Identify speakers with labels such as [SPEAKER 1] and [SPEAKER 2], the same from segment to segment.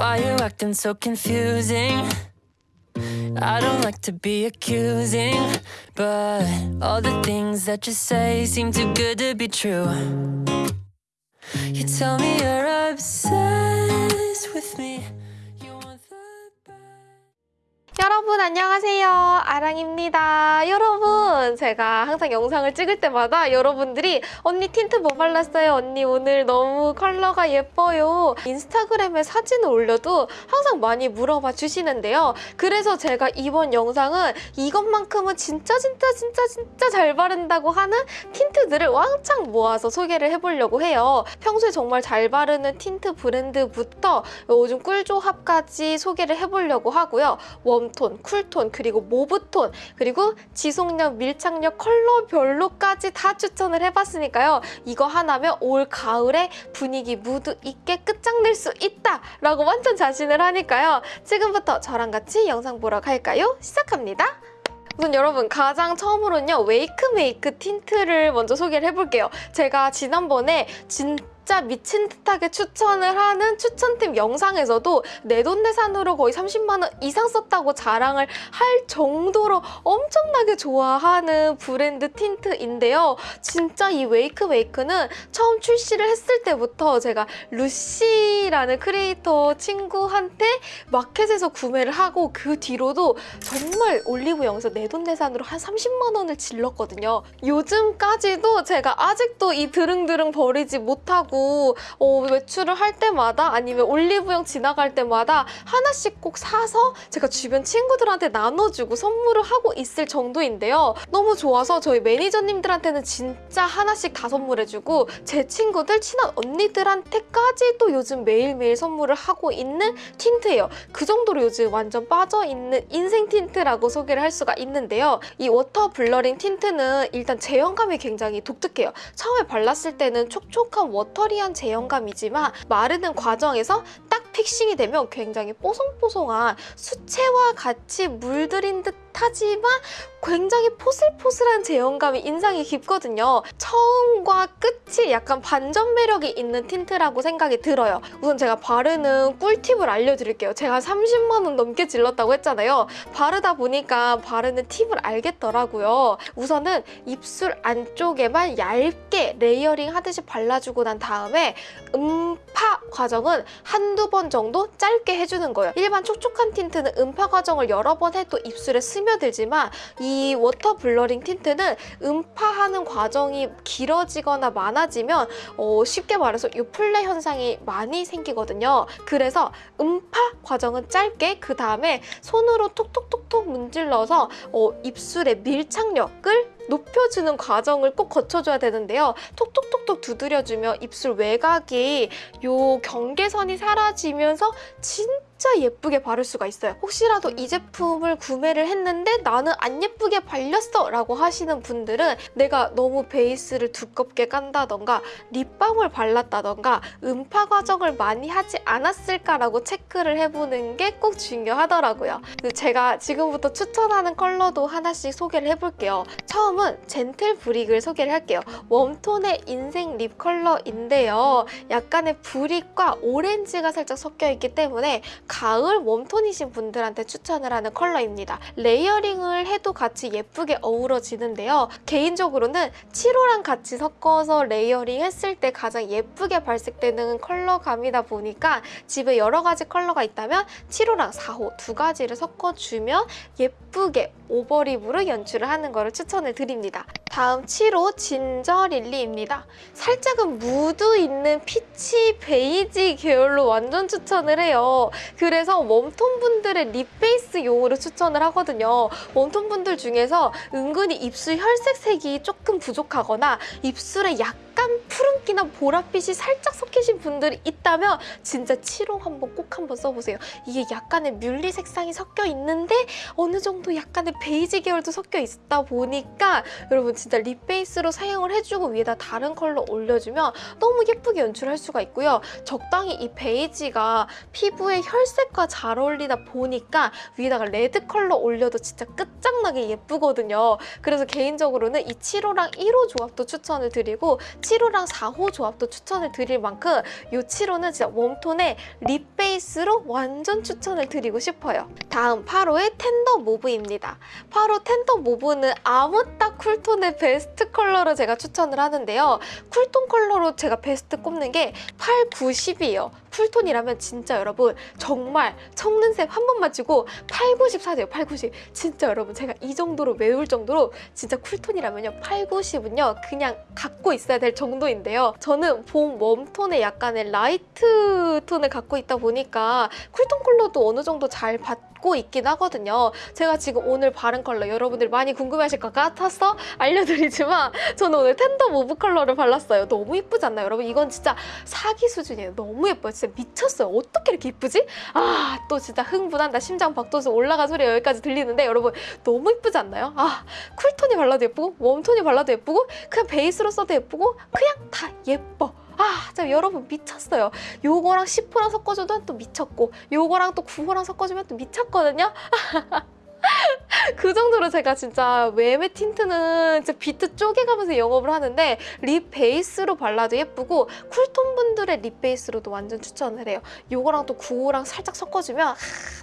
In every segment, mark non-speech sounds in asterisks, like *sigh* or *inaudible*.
[SPEAKER 1] Why you acting so confusing? I don't like to be accusing, but all the things that you say seem too good to be true. You tell me you're obsessed with me.
[SPEAKER 2] 여러분 안녕하세요. 아랑입니다. 여러분 제가 항상 영상을 찍을 때마다 여러분들이 언니 틴트 뭐 발랐어요? 언니 오늘 너무 컬러가 예뻐요. 인스타그램에 사진을 올려도 항상 많이 물어봐 주시는데요. 그래서 제가 이번 영상은 이것만큼은 진짜 진짜 진짜 진짜 잘 바른다고 하는 틴트들을 왕창 모아서 소개를 해보려고 해요. 평소에 정말 잘 바르는 틴트 브랜드부터 요즘 꿀조합까지 소개를 해보려고 하고요. 웜 톤, 쿨톤, 그리고 mauve톤, 그리고 지속력, 밀착력, 컬러별로까지 다 추천을 해봤으니까요. 이거 하나면 올 가을에 분위기 무드 있게 끝장낼 수 있다 라고 완전 자신을 하니까요. 지금부터 저랑 같이 영상 보러 갈까요? 시작합니다. 우선 여러분 가장 처음으로는요 웨이크메이크 틴트를 먼저 소개를 해볼게요 제가 지난번에 진짜 미친 듯하게 추천을 하는 추천템 영상에서도 내돈내산으로 거의 30만 원 이상 썼다고 자랑을 할 정도로 엄청나게 좋아하는 브랜드 틴트인데요 진짜 이 웨이크메이크는 처음 출시를 했을 때부터 제가 루시라는 크리에이터 친구한테 마켓에서 구매를 하고 그 뒤로도 정말 올리브영에서 내돈내산으로 한 30만 원을 질렀거든요. 요즘까지도 제가 아직도 이 드릉드릉 버리지 못하고 어, 외출을 할 때마다 아니면 올리브영 지나갈 때마다 하나씩 꼭 사서 제가 주변 친구들한테 나눠주고 선물을 하고 있을 정도인데요. 너무 좋아서 저희 매니저님들한테는 진짜 하나씩 다 선물해주고 제 친구들, 친한 언니들한테까지도 요즘 매일매일 선물을 하고 있는 틴트예요. 그 정도로 요즘 완전 빠져있는 인생 틴트라고 소개를 할 수가 있는데요. 이 워터 블러링 틴트는 일단 제형감이 굉장히 독특해요. 처음에 발랐을 때는 촉촉한 워터 리한 제형감이지만 마르는 과정에서 딱 fixing이 되면 굉장히 뽀송뽀송한 수채화 같이 물들인 듯 하지만 굉장히 포슬포슬한 제형감이 인상이 깊거든요. 처음과 끝이 약간 반전 매력이 있는 틴트라고 생각이 들어요. 우선 제가 바르는 꿀팁을 알려드릴게요. 제가 30만 원 넘게 질렀다고 했잖아요. 바르다 보니까 바르는 팁을 알겠더라고요. 우선은 입술 안쪽에만 얇게 layering 하듯이 발라주고 난 다음에 음파 과정은 한두 번 정도 짧게 해주는 거예요. 일반 촉촉한 틴트는 음파 과정을 여러 번 해도 입술에 스며 들지만 이 water blurring 틴트는 음파하는 과정이 길어지거나 많아지면 어, 쉽게 말해서 요플레 현상이 많이 생기거든요. 그래서 음파 과정은 짧게 그 다음에 손으로 톡톡톡톡 문질러서 어, 입술의 밀착력을 높여주는 과정을 꼭 거쳐줘야 되는데요. 톡톡톡톡 두드려주면 입술 외곽이 요 경계선이 사라지면서 진짜 예쁘게 바를 수가 있어요. 혹시라도 이 제품을 구매를 했는데 나는 안 예쁘게 발렸어 라고 하시는 분들은 내가 너무 베이스를 두껍게 깐다던가 립밤을 발랐다던가 음파 과정을 많이 하지 않았을까라고 체크를 해보는 게 꼭 중요하더라고요. 제가 지금부터 추천하는 컬러도 하나씩 소개를 해볼게요. 처음은 젠틀 브릭을 소개를 할게요. 웜톤의 인생 lip 컬러인데요. 약간의 brick과 오렌지가 살짝 섞여있기 때문에 가을 웜톤이신 분들한테 추천을 하는 컬러입니다. layering을 해도 같이 예쁘게 어우러지는데요. 개인적으로는 7호랑 같이 섞어서 layering 했을 때 가장 예쁘게 발색되는 컬러감이다 보니까 집에 여러 가지 컬러가 있다면 7호랑 4호 두 가지를 섞어주면 예쁘게 overlip으로 연출을 하는 것을 추천을 드립니다. 다음 7호 Ginger Lily입니다. 살짝은 무드 있는 피치 베이지 계열로 완전 추천을 해요. 그래서 웜톤 분들의 lip base용으로 추천을 하거든요. 웜톤 분들 중에서 은근히 입술 혈색색이 조금 부족하거나 입술에 약간 푸른기나 보랏빛이 살짝 섞이신 분들이 있다면 진짜 7호 한번 꼭 한번 써보세요. 이게 약간의 뮬리 색상이 섞여 있는데 어느 정도 약간의 베이지 계열도 섞여 있다 보니까 여러분 진짜 lip base로 사용을 해주고 위에다 다른 컬러 올려주면 너무 예쁘게 연출할 수가 있고요. 적당히 이 베이지가 피부의 혈색과 잘 어울리다 보니까 위에다가 레드 컬러 올려도 진짜 끝장나게 예쁘거든요. 그래서 개인적으로는 이 7호랑 1호 조합도 추천을 드리고 7호랑 4호 조합도 추천을 드릴 만큼 이 7호는 진짜 웜톤의 lip base로 완전 추천을 드리고 싶어요. 다음 8호의 Tender Mauve입니다. 8호 Tender Mauve는 아묻따 쿨톤의 베스트 컬러로 제가 추천을 하는데요. 쿨톤 컬러로 제가 베스트 꼽는 게 8, 9, 10이에요. 쿨톤이라면 진짜 여러분 정말 속는 셈 한 번만 치고 8, 9, 10 사세요. 8, 9, 10. 진짜 여러분 제가 이 정도로 매울 정도로 진짜 쿨톤이라면요. 8, 9, 10은요. 그냥 갖고 있어야 될 정도인데요. 저는 봄 웜톤의 약간의 light 톤을 갖고 있다 보니까 쿨톤 컬러도 어느 정도 잘 받고 있긴 하거든요. 제가 지금 오늘 바른 컬러 여러분들 많이 궁금해하실 것 같아서 알려드리지만 저는 오늘 Tender Mauve 컬러를 발랐어요. 너무 예쁘지 않나요? 여러분 이건 진짜 사기 수준이에요. 너무 예뻐요. 진짜 미쳤어요. 어떻게 이렇게 예쁘지? 아 또 진짜 흥분한다. 심장 박도수 올라간 소리가 여기까지 들리는데 여러분 너무 예쁘지 않나요? 아 쿨톤이 발라도 예쁘고 웜톤이 발라도 예쁘고 그냥 베이스로 써도 예쁘고 그냥 다 예뻐. 아, 진짜 여러분 미쳤어요. 요거랑 10호랑 섞어줘도 또 미쳤고 요거랑 또 9호랑 섞어주면 또 미쳤거든요. *laughs* 그 정도로 제가 진짜 웨메 틴트는 진짜 비트 쪼개가면서 영업을 하는데 lip base로 발라도 예쁘고 쿨톤 분들의 lip base로도 완전 추천을 해요. 요거랑 또 9호랑 살짝 섞어주면 아,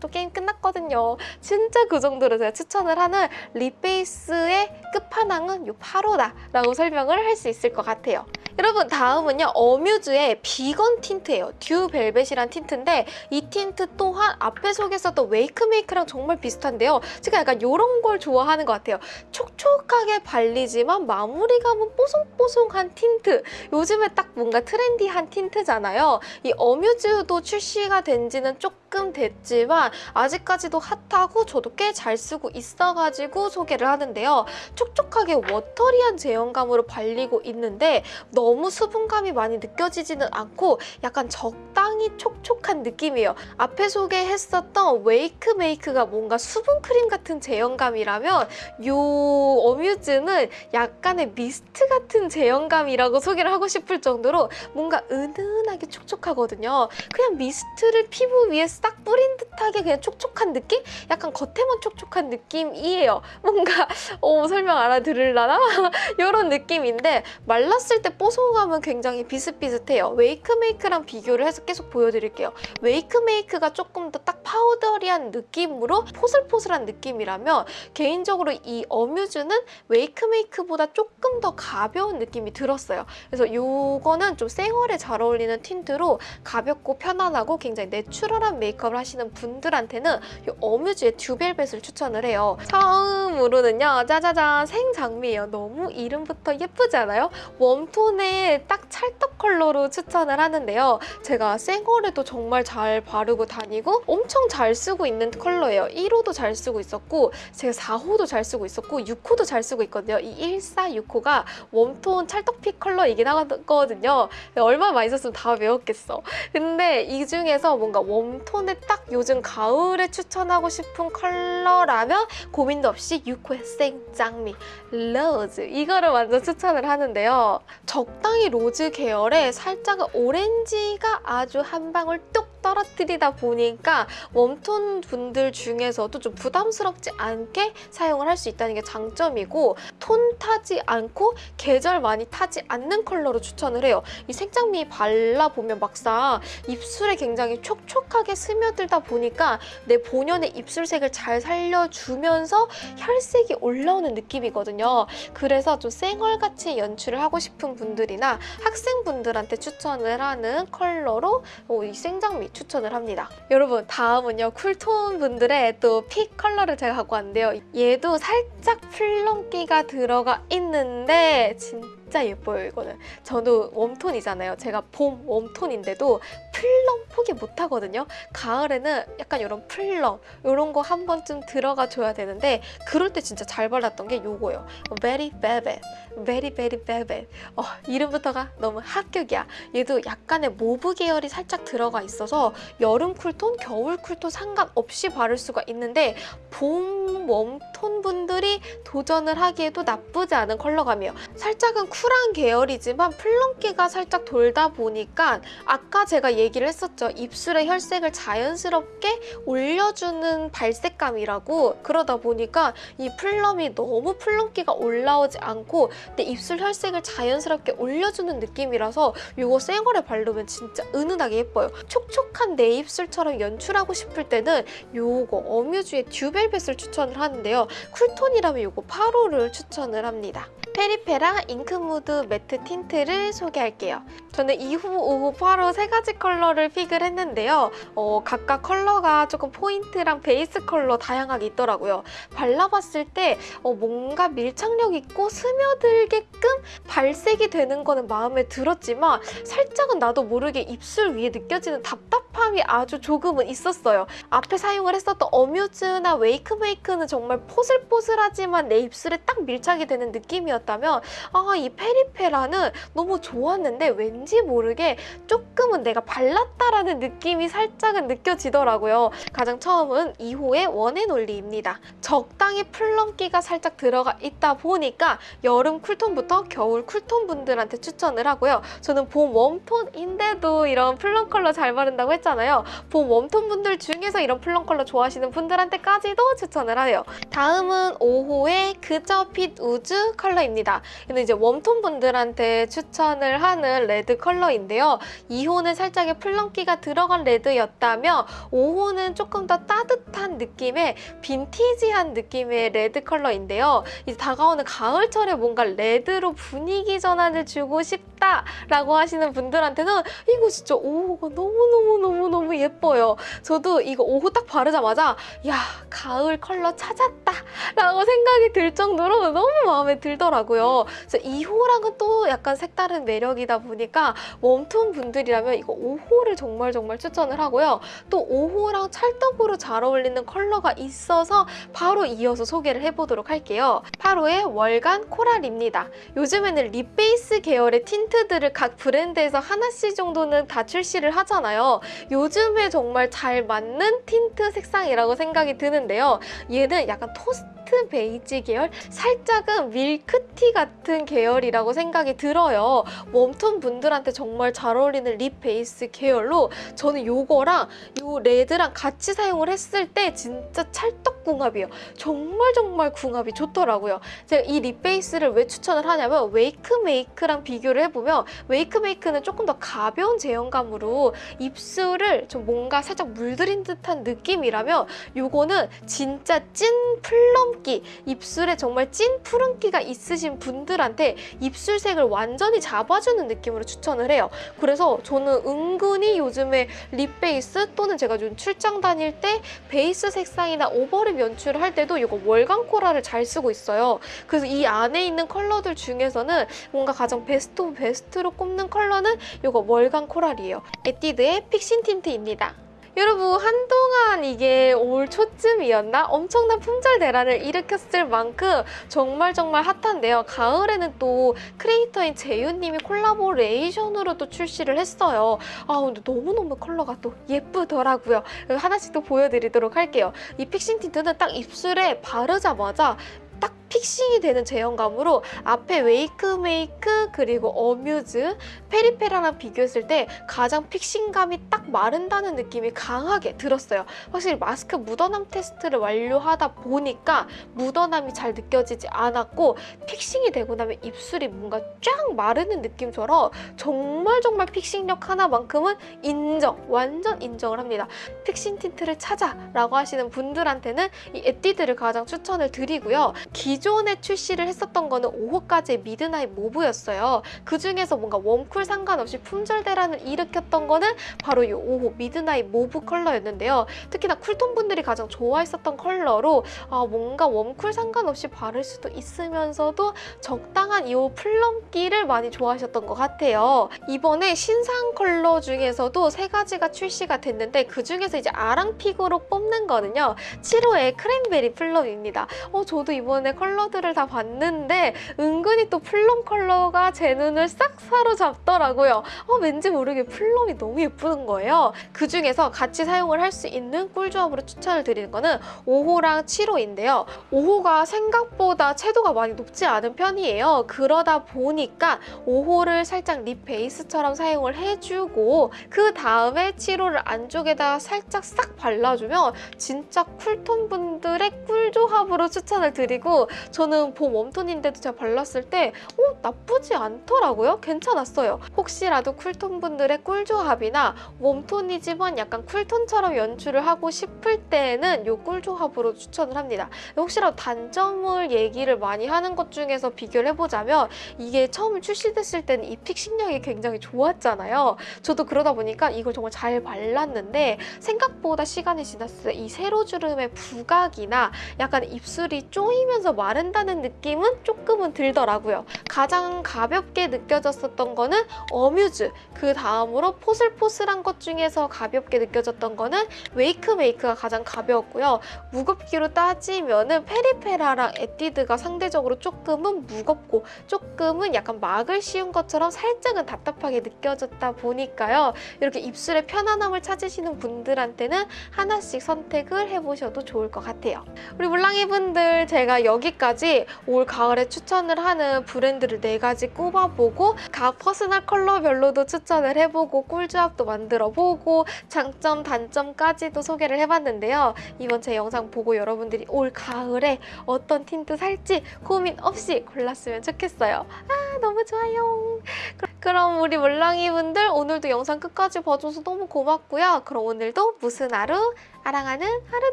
[SPEAKER 2] 또 게임 끝났거든요. 진짜 그 정도로 제가 추천을 하는 lip base의 끝판왕은 요 8호다라고 설명을 할 수 있을 것 같아요. 여러분 다음은요 Amuse의 비건 틴트예요. Dew Velvet이란 틴트인데 이 틴트 또한 앞에 소개했었던 Wakemake랑 정말 비슷한데요. 제가 약간 이런 걸 좋아하는 것 같아요. 촉촉하게 발리지만 마무리감은 뽀송뽀송한 틴트. 요즘에 딱 뭔가 트렌디한 틴트잖아요. 이 Amuse도 출시가 된 지는 조금 됐지만 아직까지도 핫하고 저도 꽤 잘 쓰고 있어가지고 소개를 하는데요 촉촉하게 watery한 제형감으로 발리고 있는데 너무 수분감이 많이 느껴지지는 않고 약간 적당히 촉촉한 느낌이에요. 앞에 소개했었던 Wakemake가 뭔가 수분 크림 같은 제형감이라면 요 Amuse는 약간의 미스트 같은 제형감이라고 소개를 하고 싶을 정도로 뭔가 은은하게 촉촉하거든요. 그냥 미스트를 피부 위에 싹 뿌린 듯하게 그냥 촉촉한 느낌? 약간 겉에만 촉촉한 느낌이에요. 뭔가 *laughs* 어, 설명 알아들을라나? *laughs* 이런 느낌인데 말랐을 때 뽀송함은 굉장히 비슷비슷해요. Wakemake랑 비교를 해서 계속 보여드릴게요. Wakemake가 조금 더 딱 powdery한 느낌으로 포슬포슬한 느낌이라면 개인적으로 이 Amuse는 Wakemake보다 조금 더 가벼운 느낌이 들었어요. 그래서 이거는 좀 생얼에 잘 어울리는 틴트로 가볍고 편안하고 굉장히 내추럴한 메이크업을 하시는 분들한테는 이 Amuse의 Dew Velvet을 추천을 해요. 처음으로는요. 짜자잔 생장미예요. 너무 이름부터 예쁘지 않아요? 웜톤의 딱 찰떡 컬러로 추천을 하는데요. 제가 생얼에도 정말 잘 바르고 다니고 엄청 잘 쓰고 있는 컬러예요. 1호도 잘 쓰고 있었고 제가 4호도 잘 쓰고 있었고 6호도 잘 쓰고 있거든요. 이 146호가 warm tone 찰떡빛 컬러이긴 하거든요. 얼마나 많이 썼으면 다 외웠겠어. 근데 이 중에서 뭔가 warm tone에 딱 요즘 가을에 추천하고 싶은 컬러라면 고민도 없이 6호의 생장미 rose 이거를 완전 추천을 하는데요. 적당히 rose 계열에 살짝 오렌지가 아주 한 방울 뚝 떨어뜨리다 보니까 warm tone 분들 중에서도 좀 부담스럽지 않게 사용을 할 수 있다는 게 장점이고 톤 타지 않고 계절 많이 타지 않는 컬러로 추천을 해요. 이 생장미 발라보면 막상 입술에 굉장히 촉촉하게 스며들다 보니까 내 본연의 입술색을 잘 살려주면서 혈색이 올라오는 느낌이거든요. 그래서 좀 쌩얼같이 연출을 하고 싶은 분들이나 학생분들한테 추천을 하는 컬러로 어, 이 생장미 추천을 합니다. 여러분 다음은요 cool tone 분들의 또 pick 컬러를 제가 갖고 왔는데요. 얘도 살짝 plum기가 들어가 있는데 진짜 예뻐요 이거는. 저도 warm tone이잖아요. 제가 봄 warm tone인데도 plum 포기 못하거든요. 가을에는 약간 이런 plum 이런 거 한 번쯤 들어가 줘야 되는데 그럴 때 진짜 잘 발랐던 게 요거예요. Very Velvet, Very Very Velvet. 어, 이름부터가 너무 합격이야. 얘도 약간의 mauve 계열이 살짝 들어가 있어서 여름 cool tone, 겨울 cool tone 상관없이 바를 수가 있는데 봄 warm tone 분들이 도전을 하기에도 나쁘지 않은 컬러감이에요. 살짝은 쿨한 계열이지만 plum기가 살짝 돌다 보니까 아까 제가 얘기를 했었죠. 입술의 혈색을 자연스럽게 올려주는 발색감이라고 그러다 보니까 이 plum이 너무 plum기가 올라오지 않고 내 입술 혈색을 자연스럽게 올려주는 느낌이라서 이거 생얼에 바르면 진짜 은은하게 예뻐요. 촉촉한 내 입술처럼 연출하고 싶을 때는 요거 어뮤즈의 Dew Velvet을 추천을 하는데요. cool tone이라면 요거 8호를 추천을 합니다. 페리페라 Ink Mood Matte Tint를 소개할게요. 저는 2호, 5호, 8호 세 가지 컬러를 pick을 했는데요. 어, 각각 컬러가 조금 포인트랑 베이스 컬러 다양하게 있더라고요. 발라봤을 때 어, 뭔가 밀착력 있고 스며들게끔 발색이 되는 거는 마음에 들었지만 살짝은 나도 모르게 입술 위에 느껴지는 답답함이 아주 조금은 있었어요. 앞에 사용을 했었던 어뮤즈나 웨이크메이크는 정말 포슬포슬하지만 내 입술에 딱 밀착이 되는 느낌이었다면 아, 이 페리페라는 너무 좋았는데 왠지 모르게 조금은 내가 발 랐다라는 느낌이 살짝은 느껴지더라고요. 가장 처음은 2호의 원앤올리입니다. 적당히 플럼기가 살짝 들어가 있다 보니까 여름 cool tone부터 겨울 cool tone 분들한테 추천을 하고요. 저는 봄 warm tone인데도 이런 plum 컬러 잘 바른다고 했잖아요. 봄 warm tone 분들 중에서 이런 plum 컬러 좋아하시는 분들한테까지도 추천을 하네요. 다음은 5호의 그저 빛 우즈 컬러입니다. 이는 이제 warm tone 분들한테 추천을 하는 red 컬러인데요. 2호는 살짝의 plum기가 들어간 red였다면 5호는 조금 더 따뜻한 느낌의 빈티지한 느낌의 red 컬러인데요. 이제 다가오는 가을철에 뭔가 red로 분위기 전환을 주고 싶다라고 하시는 분들한테는 이거 진짜 5호가 너무너무너무너무 예뻐요. 저도 이거 5호 딱 바르자마자 야 가을 컬러 찾았다 라고 생각이 들 정도로 너무 마음에 들더라고요. 그래서 2호랑은 또 약간 색다른 매력이다 보니까 warm tone 분들이라면 이거 5호를 정말 정말 추천을 하고요. 또 5호랑 찰떡으로 잘 어울리는 컬러가 있어서 바로 이어서 소개를 해보도록 할게요. 8호의 월간 coral입니다. 요즘에는 lip base 계열의 tint들을 각 브랜드에서 하나씩 정도는 다 출시를 하잖아요. 요즘에 정말 잘 맞는 틴트 색상이라고 생각이 드는데요. 얘는 약간 토스트 베이지 계열? 살짝은 밀크티 같은 계열이라고 생각이 들어요. warm tone 분들한테 정말 잘 어울리는 lip base 계열로 저는 요거랑 요 red랑 같이 사용을 했을 때 진짜 찰떡궁합이에요. 정말 정말 궁합이 좋더라고요. 제가 이 lip base를 왜 추천을 하냐면 웨이크 메이크랑 비교를 해보면 웨이크 메이크는 조금 더 가벼운 제형감으로 입술을 좀 뭔가 살짝 물들인 듯한 느낌이라면 요거는 진짜 찐 plum기 입술에 정말 찐 푸른기가 있으신 분들한테 입술색을 완전히 잡아주는 느낌으로 추천을 해요. 그래서 저는 은근히 요즘에 lip base 또는 제가 좀 출장 다닐 때 베이스 색상이나 overlip 연출을 할 때도 이거 월간 coral을 잘 쓰고 있어요. 그래서 이 안에 있는 컬러들 중에서는 뭔가 가장 best of best로 꼽는 컬러는 이거 월간 coral이에요. 에뛰드의 Fixing Tint입니다. 여러분 한동안 이게 올 초쯤이었나? 엄청난 품절 대란을 일으켰을 만큼 정말 정말 핫한데요. 가을에는 또 크리에이터인 재윤님이 collaboration으로 또 출시를 했어요. 아 근데 너무너무 컬러가 또 예쁘더라고요. 하나씩 또 보여드리도록 할게요. 이 Fixing Tint는 딱 입술에 바르자마자 딱 fixing이 되는 제형감으로 앞에 웨이크 메이크 그리고 어뮤즈 페리페라랑 비교했을 때 가장 fixing감이 딱 마른다는 느낌이 강하게 들었어요. 확실히 마스크 묻어남 테스트를 완료하다 보니까 묻어남이 잘 느껴지지 않았고 fixing이 되고 나면 입술이 뭔가 쫙 마르는 느낌처럼 정말 정말 fixing력 하나만큼은 인정, 완전 인정을 합니다. fixing tint를 찾아라고 하시는 분들한테는 이 에뛰드를 가장 추천을 드리고요. 기존에 출시를 했었던 거는 5호까지의 Midnight Mauve였어요. 그 중에서 뭔가 warm cool 상관없이 품절 대란을 일으켰던 거는 바로 이 5호 Midnight Mauve 컬러였는데요. 특히나 cool tone 분들이 가장 좋아했었던 컬러로 아, 뭔가 warm cool 상관없이 바를 수도 있으면서도 적당한 이 plum기를 많이 좋아하셨던 것 같아요. 이번에 신상 컬러 중에서도 세 가지가 출시가 됐는데 그 중에서 이제 아랑pick으로 뽑는 거는요. 7호의 cranberry plum입니다. 어, 저도 이번 에 컬러 컬러들을 다 봤는데 은근히 또 plum 컬러가 제 눈을 싹 사로잡더라고요. 어, 왠지 모르게 plum이 너무 예쁘는 거예요. 그 중에서 같이 사용을 할 수 있는 꿀조합으로 추천을 드리는 거는 5호랑 7호인데요. 5호가 생각보다 채도가 많이 높지 않은 편이에요. 그러다 보니까 5호를 살짝 립 베이스처럼 사용을 해주고 그 다음에 7호를 안쪽에다 살짝 싹 발라주면 진짜 쿨톤 분들의 꿀조합으로 추천을 드리고 저는 봄 웜톤인데도 제가 발랐을 때 어, 나쁘지 않더라고요. 괜찮았어요. 혹시라도 쿨톤 분들의 꿀조합이나 웜톤이지만 약간 쿨톤처럼 연출을 하고 싶을 때에는 이 꿀조합으로 추천을 합니다. 혹시라도 단점을 얘기를 많이 하는 것 중에서 비교를 해보자면 이게 처음 출시됐을 때는 이 픽싱력이 굉장히 좋았잖아요. 저도 그러다 보니까 이걸 정말 잘 발랐는데 생각보다 시간이 지났을 때 이 세로주름의 부각이나 약간 입술이 쪼이면 서 마른다는 느낌은 조금은 들더라고요. 가장 가볍게 느껴졌었던 거는 어뮤즈, 그 다음으로 포슬포슬한 것 중에서 가볍게 느껴졌던 거는 웨이크 메이크가 가장 가벼웠고요. 무겁기로 따지면 은 페리페라랑 에뛰드가 상대적으로 조금은 무겁고 조금은 약간 막을 씌운 것처럼 살짝은 답답하게 느껴졌다 보니까요. 이렇게 입술의 편안함을 찾으시는 분들한테는 하나씩 선택을 해보셔도 좋을 것 같아요. 우리 물랑이 분들 제가 여기까지 올 가을에 추천을 하는 브랜드를 네 가지 꼽아보고 각 퍼스널 컬러별로도 추천을 해보고 꿀조합도 만들어보고 장점 단점까지도 소개를 해봤는데요. 이번 제 영상 보고 여러분들이 올 가을에 어떤 틴트 살지 고민 없이 골랐으면 좋겠어요. 아 너무 좋아요. 그- 그럼 우리 물랑이 분들 오늘도 영상 끝까지 봐줘서 너무 고맙고요. 그럼 오늘도 무슨 하루? 아랑하는 하루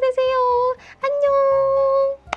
[SPEAKER 2] 되세요. 안녕!